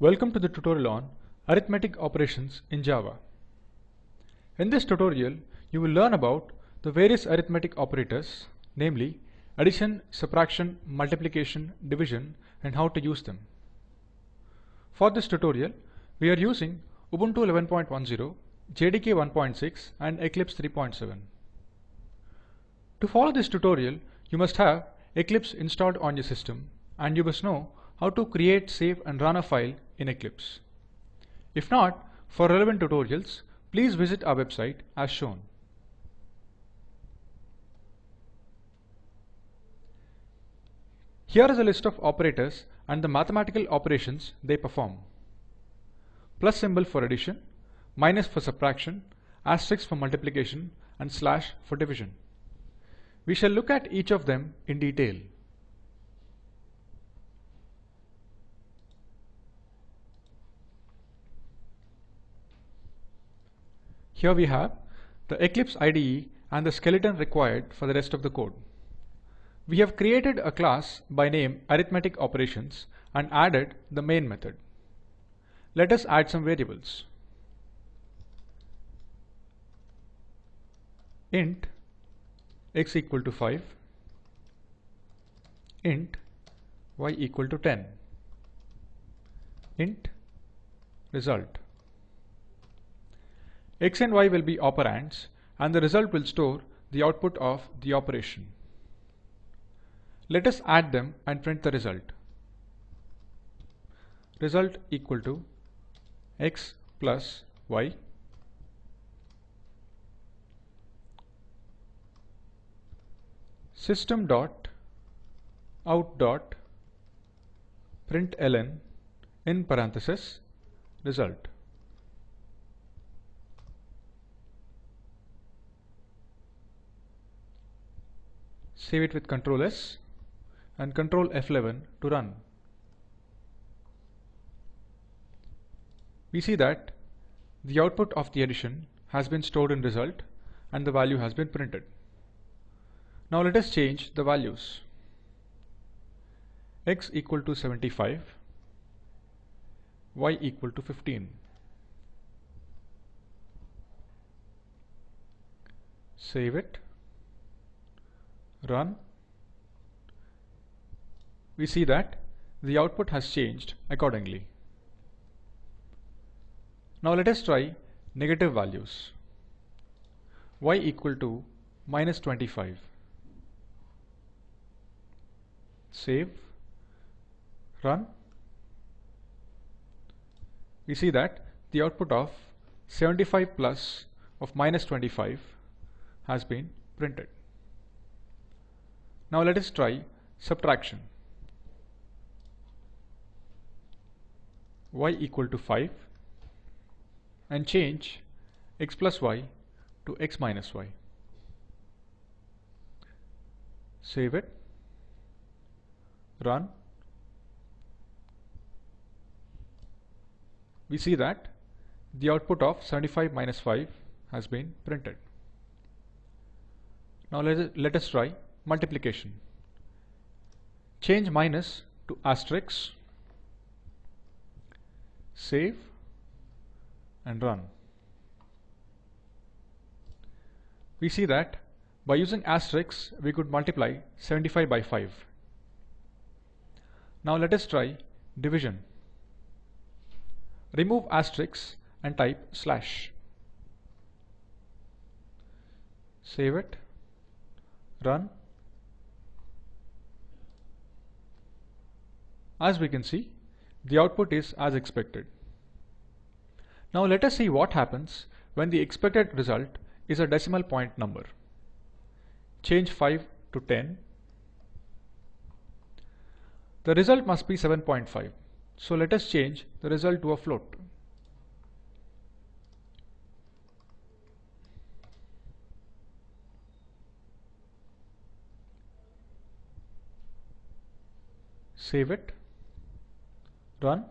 Welcome to the tutorial on arithmetic operations in Java. In this tutorial, you will learn about the various arithmetic operators, namely addition, subtraction, multiplication, division, and how to use them. For this tutorial, we are using Ubuntu 11.10, JDK 1.6, and Eclipse 3.7. To follow this tutorial, you must have Eclipse installed on your system and you must know how to create, save and run a file in Eclipse. If not, for relevant tutorials, please visit our website as shown. Here is a list of operators and the mathematical operations they perform. Plus symbol for addition, minus for subtraction, asterisk for multiplication and slash for division. We shall look at each of them in detail. Here we have the Eclipse IDE and the skeleton required for the rest of the code. We have created a class by name arithmetic operations and added the main method. Let us add some variables. int x equal to 5, int y equal to 10, int result. X and y will be operands and the result will store the output of the operation. Let us add them and print the result. Result equal to x plus y system dot out dot println in parenthesis result. Save it with Control S and Control F11 to run. We see that the output of the addition has been stored in result and the value has been printed. Now let us change the values. x equal to 75, y equal to 15. Save it, run. We see that the output has changed accordingly. Now let us try negative values. y equal to minus 25. Save, run. We see that the output of 75 plus of minus 25 has been printed. Now let us try subtraction. y equal to 5 and change x plus y to x minus y. Save it, run. We see that the output of 75 minus 5 has been printed. Now let, let us try multiplication. Change minus to asterisk, save and run. We see that by using asterisks we could multiply 75 by 5. Now let us try division. Remove asterisks and type slash. Save it, run. As we can see, the output is as expected. Now let us see what happens when the expected result is a decimal point number. Change 5 to 10. The result must be 7.5. So let us change the result to a float. Save it, run.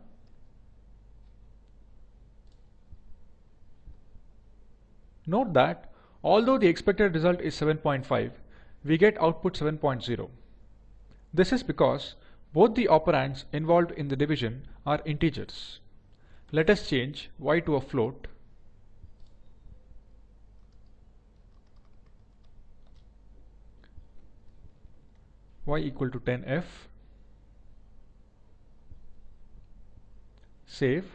Note that although the expected result is 7.5, we get output 7.0. This is because Both the operands involved in the division are integers. Let us change y to a float y equal to 10f save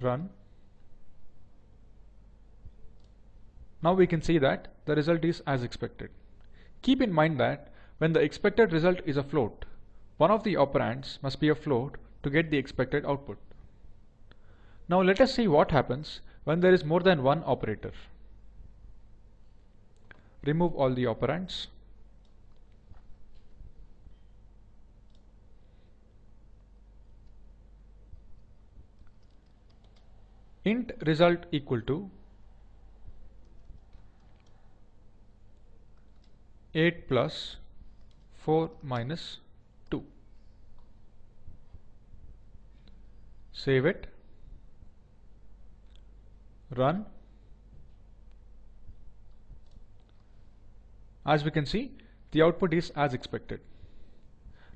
run. Now we can see that the result is as expected. Keep in mind that when the expected result is a float one of the operands must be a float to get the expected output. Now let us see what happens when there is more than one operator. Remove all the operands int result equal to 8 plus 4 minus 2. Save it, run. As we can see, the output is as expected.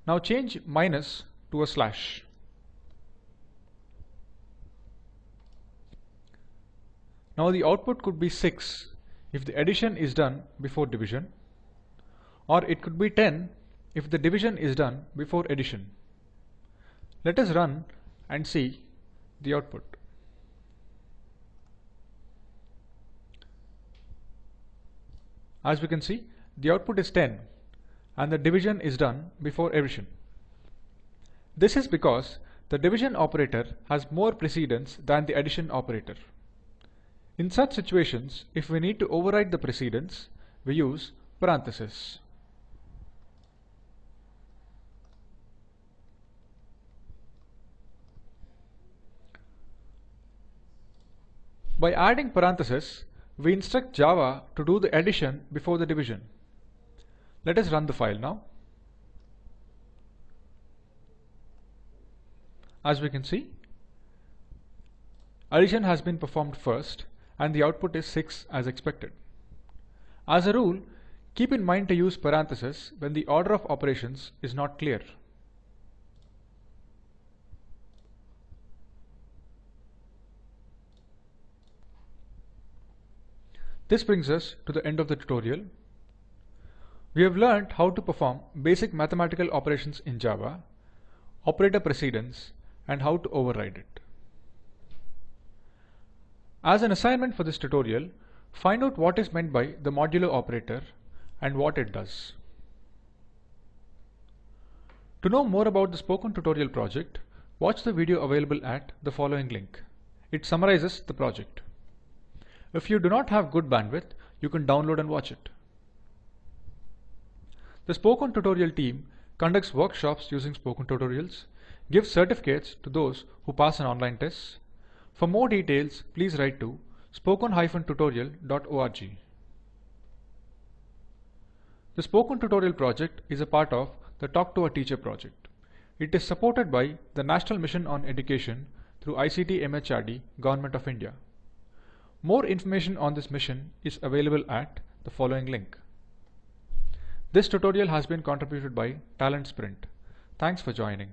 Now change minus to a slash. Now the output could be 6 if the addition is done before division or it could be 10 if the division is done before addition. Let us run and see the output. As we can see, the output is 10 and the division is done before addition. This is because the division operator has more precedence than the addition operator. In such situations, if we need to override the precedence, we use parenthesis. By adding parenthesis, we instruct Java to do the addition before the division. Let us run the file now. As we can see, addition has been performed first and the output is 6 as expected. As a rule, keep in mind to use parentheses when the order of operations is not clear. This brings us to the end of the tutorial. We have learned how to perform basic mathematical operations in Java, operator precedence, and how to override it. As an assignment for this tutorial, find out what is meant by the modulo operator and what it does. To know more about the Spoken Tutorial project, watch the video available at the following link. It summarizes the project. If you do not have good bandwidth, you can download and watch it. The Spoken Tutorial team conducts workshops using Spoken Tutorials, gives certificates to those who pass an online test, for more details, please write to spoken-tutorial.org. The Spoken Tutorial project is a part of the Talk to a Teacher project. It is supported by the National Mission on Education through ICT MHRD, Government of India. More information on this mission is available at the following link. This tutorial has been contributed by Talent Sprint. Thanks for joining.